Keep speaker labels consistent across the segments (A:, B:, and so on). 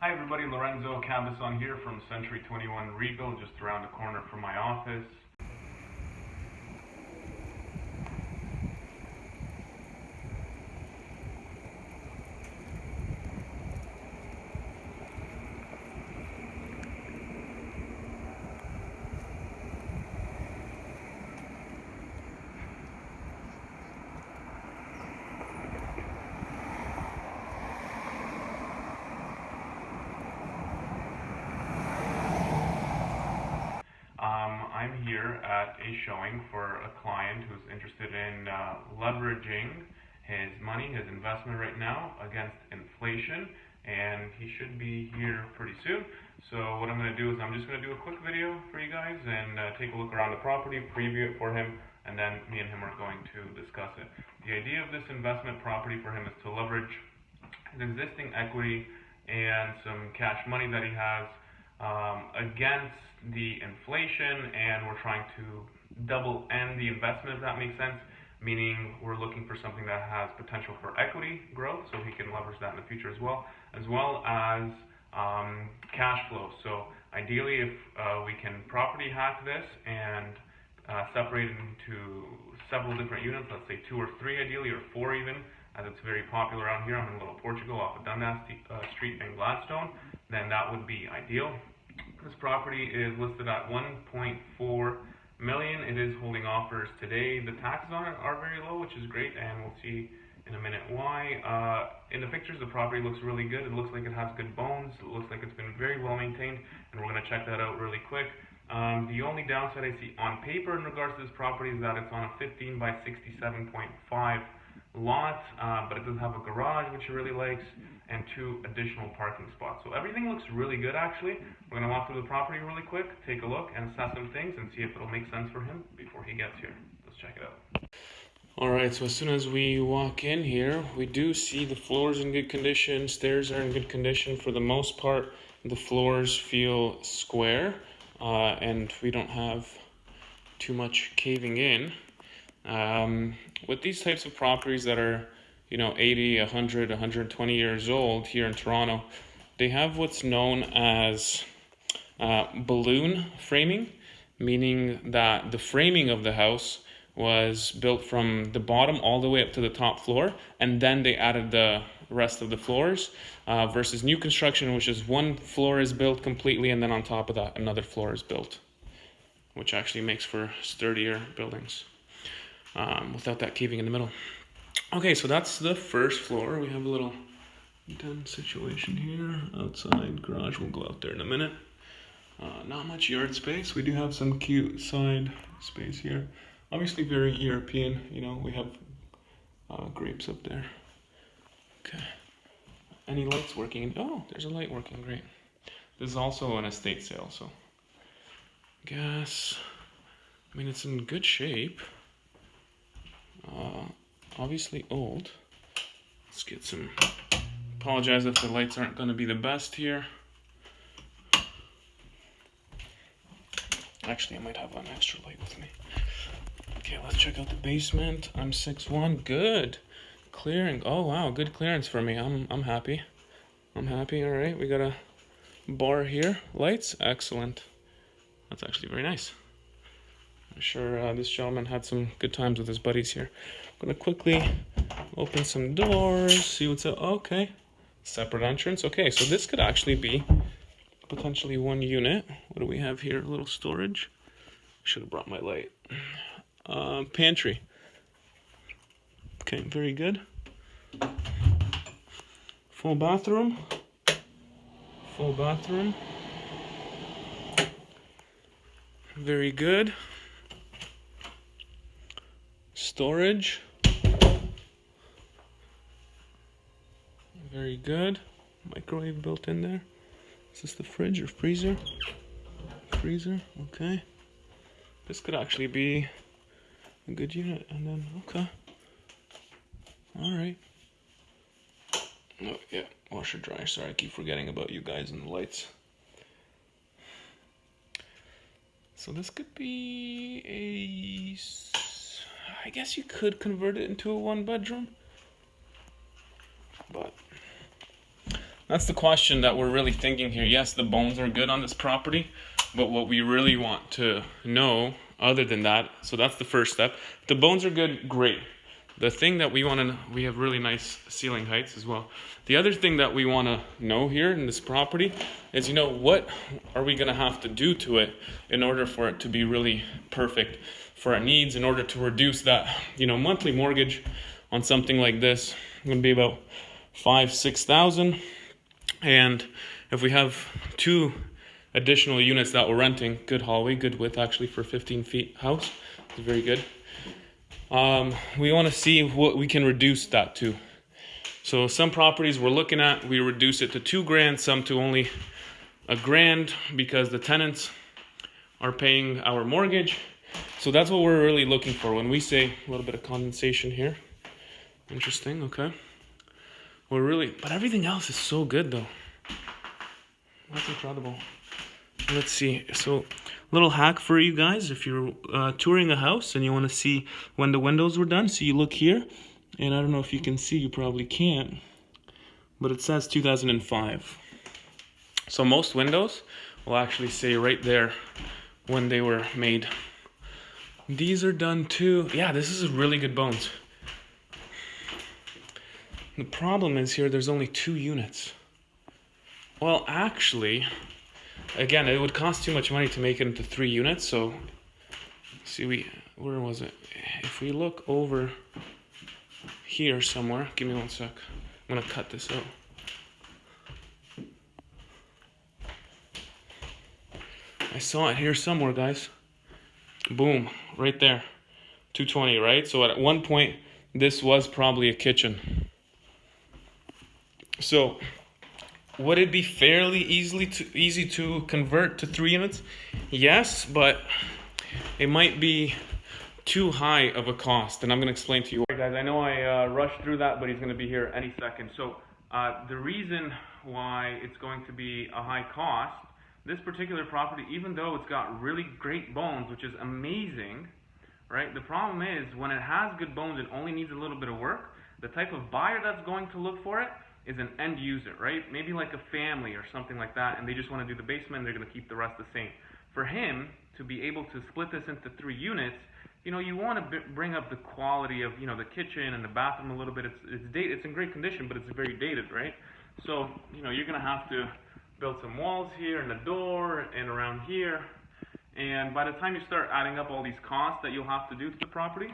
A: Hi everybody, Lorenzo Cabazon here from Century 21 Regal, just around the corner from my office. Um, I'm here at a showing for a client who's interested in uh, leveraging his money, his investment right now against inflation, and he should be here pretty soon. So what I'm going to do is I'm just going to do a quick video for you guys and uh, take a look around the property, preview it for him, and then me and him are going to discuss it. The idea of this investment property for him is to leverage his existing equity and some cash money that he has um, against the inflation and we're trying to double end the investment if that makes sense. Meaning we're looking for something that has potential for equity growth so he can leverage that in the future as well as well as um, cash flow. So ideally if uh, we can property hack this and uh, separate it into several different units let's say two or three ideally or four even as it's very popular around here. I'm in Little Portugal off of Dundas uh, Street in Gladstone then that would be ideal this property is listed at 1.4 million. It is holding offers today. The taxes on it are very low, which is great, and we'll see in a minute why. Uh, in the pictures, the property looks really good. It looks like it has good bones. It looks like it's been very well maintained, and we're going to check that out really quick. Um, the only downside I see on paper in regards to this property is that it's on a 15 by 67.5 lot, uh, but it does have a garage, which he really likes, and two additional parking spots. So everything looks really good, actually. We're going to walk through the property really quick, take a look, and assess some things, and see if it'll make sense for him before he gets here. Let's check it out. All right, so as soon as we walk in here, we do see the floors in good condition, stairs are in good condition. For the most part, the floors feel square, uh, and we don't have too much caving in. Um, with these types of properties that are, you know, 80, 100, 120 years old here in Toronto, they have what's known as uh, balloon framing, meaning that the framing of the house was built from the bottom all the way up to the top floor, and then they added the rest of the floors uh, versus new construction, which is one floor is built completely, and then on top of that, another floor is built, which actually makes for sturdier buildings um, without that caving in the middle. Okay, so that's the first floor. We have a little den situation here. Outside garage, we'll go out there in a minute. Uh, not much yard space. We do have some cute side space here. Obviously very European, you know, we have uh, grapes up there. Okay. Any lights working? Oh, there's a light working, great. This is also an estate sale, so. Gas, I mean, it's in good shape. Uh, obviously old. Let's get some, apologize if the lights aren't going to be the best here. Actually, I might have an extra light with me. Okay, let's check out the basement. I'm 6'1", good. Clearing, oh wow, good clearance for me. I'm, I'm happy. I'm happy, all right. We got a bar here. Lights, excellent. That's actually very nice. Sure uh, this gentleman had some good times with his buddies here. I'm gonna quickly open some doors, see what's up. Okay, separate entrance. Okay, so this could actually be potentially one unit. What do we have here? A little storage. Should have brought my light. Uh, pantry. Okay, very good. Full bathroom. Full bathroom. Very good storage. Very good. Microwave built in there. Is this the fridge or freezer? Freezer, okay. This could actually be a good unit. And then, okay. All right. Oh, yeah, washer dryer. Sorry, I keep forgetting about you guys and the lights. So this could be a I guess you could convert it into a one bedroom. But that's the question that we're really thinking here. Yes, the bones are good on this property, but what we really want to know, other than that, so that's the first step. The bones are good, great. The thing that we want to, we have really nice ceiling heights as well. The other thing that we want to know here in this property is, you know, what are we going to have to do to it in order for it to be really perfect for our needs, in order to reduce that, you know, monthly mortgage on something like this. going to be about five, six thousand. And if we have two additional units that we're renting, good hallway, good width actually for 15 feet house, it's very good. Um, we want to see what we can reduce that to. So some properties we're looking at, we reduce it to two grand, some to only a grand because the tenants are paying our mortgage. So that's what we're really looking for when we say a little bit of condensation here. Interesting, okay. We're really, but everything else is so good though. That's incredible. Let's see. So, little hack for you guys if you're uh, touring a house and you want to see when the windows were done. So you look here, and I don't know if you can see. You probably can't, but it says 2005. So most windows will actually say right there when they were made. These are done too. Yeah, this is really good bones. The problem is here, there's only two units. Well, actually, again, it would cost too much money to make it into three units. So, see, we where was it? If we look over here somewhere, give me one sec. I'm gonna cut this out. I saw it here somewhere, guys. Boom, right there. 220, right? So at one point, this was probably a kitchen. So would it be fairly easily to easy to convert to three units? Yes, but it might be too high of a cost, and I'm going to explain to you. Guys, I know I uh, rushed through that, but he's going to be here any second. So uh, the reason why it's going to be a high cost, this particular property, even though it's got really great bones, which is amazing, right? The problem is when it has good bones, it only needs a little bit of work. The type of buyer that's going to look for it is an end user, right? Maybe like a family or something like that, and they just want to do the basement, they're going to keep the rest the same. For him to be able to split this into three units, you know, you want to bring up the quality of, you know, the kitchen and the bathroom a little bit. It's it's dated. It's in great condition, but it's very dated, right? So, you know, you're going to have to build some walls here and a door and around here. And by the time you start adding up all these costs that you'll have to do to the property,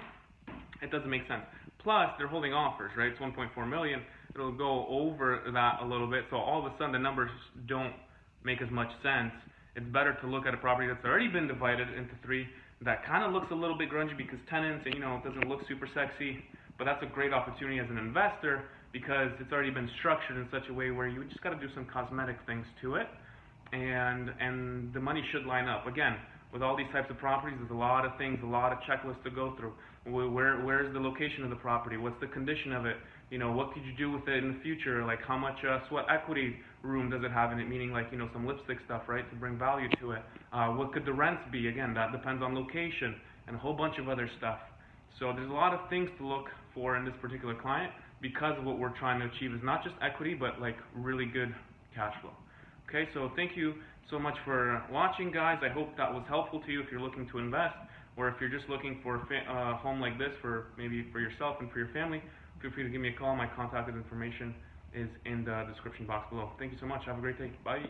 A: it doesn't make sense. Plus, they're holding offers, right? It's 1.4 million it'll go over that a little bit. So all of a sudden the numbers don't make as much sense. It's better to look at a property that's already been divided into three that kind of looks a little bit grungy because tenants and you know it doesn't look super sexy, but that's a great opportunity as an investor because it's already been structured in such a way where you just got to do some cosmetic things to it, and and the money should line up. Again, with all these types of properties, there's a lot of things, a lot of checklists to go through. Where where's the location of the property? What's the condition of it? you know, what could you do with it in the future? Like how much uh, sweat equity room does it have in it? Meaning like, you know, some lipstick stuff, right, to bring value to it. Uh, what could the rents be? Again, that depends on location and a whole bunch of other stuff. So there's a lot of things to look for in this particular client because of what we're trying to achieve is not just equity, but like really good cash flow. Okay, so thank you so much for watching, guys. I hope that was helpful to you if you're looking to invest or if you're just looking for a uh, home like this for maybe for yourself and for your family feel free to give me a call. My contact information is in the description box below. Thank you so much. Have a great day. Bye.